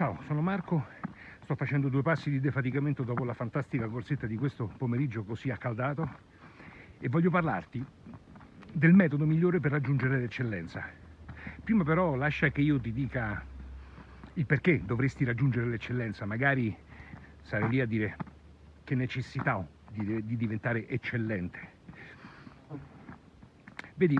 Ciao, sono Marco, sto facendo due passi di defaticamento dopo la fantastica corsetta di questo pomeriggio così accaldato e voglio parlarti del metodo migliore per raggiungere l'eccellenza. Prima però lascia che io ti dica il perché dovresti raggiungere l'eccellenza, magari sarei lì a dire che necessità ho di, di diventare eccellente. Vedi,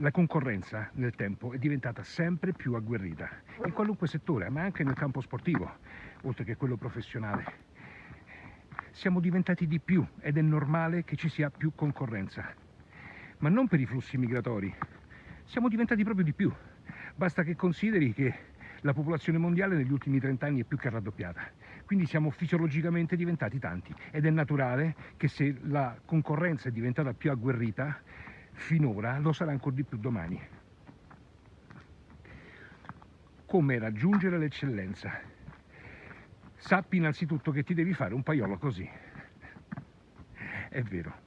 la concorrenza nel tempo è diventata sempre più agguerrita, in qualunque settore, ma anche nel campo sportivo, oltre che quello professionale. Siamo diventati di più ed è normale che ci sia più concorrenza, ma non per i flussi migratori, siamo diventati proprio di più. Basta che consideri che la popolazione mondiale negli ultimi 30 anni è più che raddoppiata, quindi siamo fisiologicamente diventati tanti ed è naturale che se la concorrenza è diventata più agguerrita, finora lo sarà ancora di più domani. Come raggiungere l'eccellenza? Sappi innanzitutto che ti devi fare un paiolo così. È vero.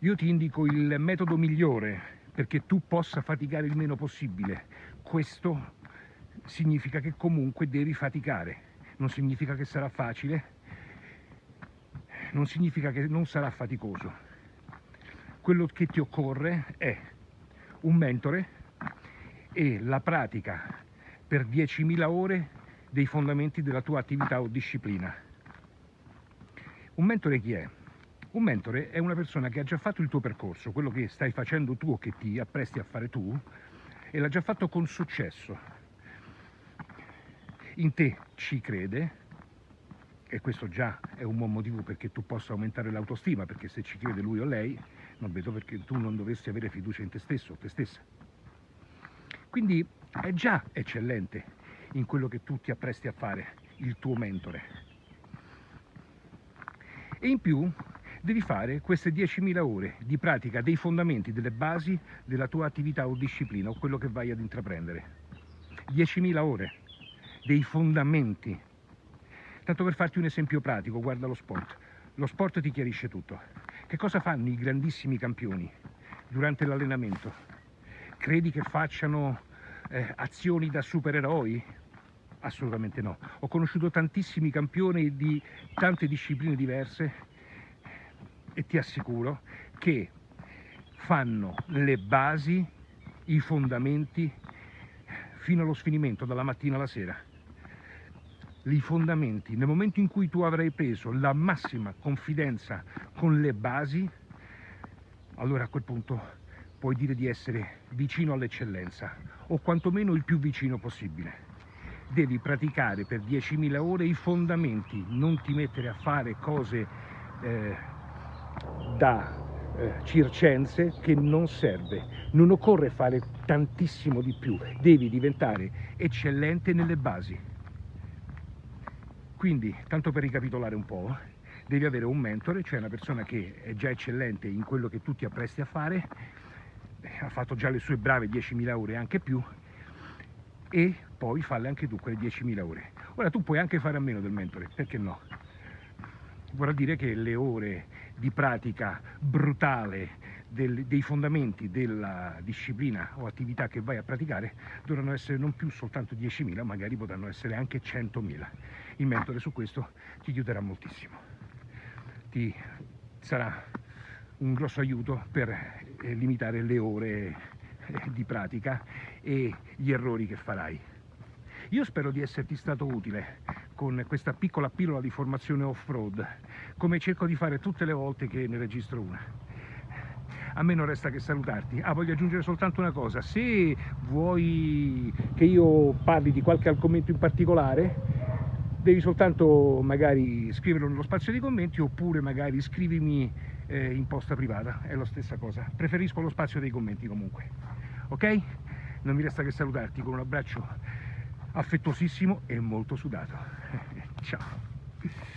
Io ti indico il metodo migliore perché tu possa faticare il meno possibile. Questo significa che comunque devi faticare. Non significa che sarà facile, non significa che non sarà faticoso quello che ti occorre è un mentore e la pratica per 10.000 ore dei fondamenti della tua attività o disciplina. Un mentore chi è? Un mentore è una persona che ha già fatto il tuo percorso, quello che stai facendo tu o che ti appresti a fare tu, e l'ha già fatto con successo. In te ci crede, e questo già è un buon motivo perché tu possa aumentare l'autostima, perché se ci crede lui o lei, non vedo perché tu non dovresti avere fiducia in te stesso o te stessa. Quindi è già eccellente in quello che tu ti appresti a fare, il tuo mentore. E in più devi fare queste 10.000 ore di pratica dei fondamenti, delle basi della tua attività o disciplina o quello che vai ad intraprendere. 10.000 ore dei fondamenti. Tanto per farti un esempio pratico, guarda lo sport. Lo sport ti chiarisce tutto. Che cosa fanno i grandissimi campioni durante l'allenamento? Credi che facciano eh, azioni da supereroi? Assolutamente no. Ho conosciuto tantissimi campioni di tante discipline diverse e ti assicuro che fanno le basi, i fondamenti fino allo sfinimento, dalla mattina alla sera i fondamenti, nel momento in cui tu avrai preso la massima confidenza con le basi, allora a quel punto puoi dire di essere vicino all'eccellenza o quantomeno il più vicino possibile. Devi praticare per 10.000 ore i fondamenti, non ti mettere a fare cose eh, da eh, circense che non serve. Non occorre fare tantissimo di più, devi diventare eccellente nelle basi. Quindi, tanto per ricapitolare un po', devi avere un mentore, cioè una persona che è già eccellente in quello che tu ti appresti a fare, ha fatto già le sue brave 10.000 ore e anche più, e poi falle anche tu quelle 10.000 ore. Ora tu puoi anche fare a meno del mentore, perché no? Vorrà dire che le ore di pratica brutale del, dei fondamenti della disciplina o attività che vai a praticare dovranno essere non più soltanto 10.000, magari potranno essere anche 100.000. Il mentore su questo ti aiuterà moltissimo. Ti sarà un grosso aiuto per eh, limitare le ore eh, di pratica e gli errori che farai. Io spero di esserti stato utile con questa piccola pillola di formazione off-road, come cerco di fare tutte le volte che ne registro una a me non resta che salutarti. Ah, voglio aggiungere soltanto una cosa, se vuoi che io parli di qualche argomento in particolare, devi soltanto magari scriverlo nello spazio dei commenti oppure magari scrivimi eh, in posta privata, è la stessa cosa. Preferisco lo spazio dei commenti comunque, ok? Non mi resta che salutarti con un abbraccio affettuosissimo e molto sudato. Ciao!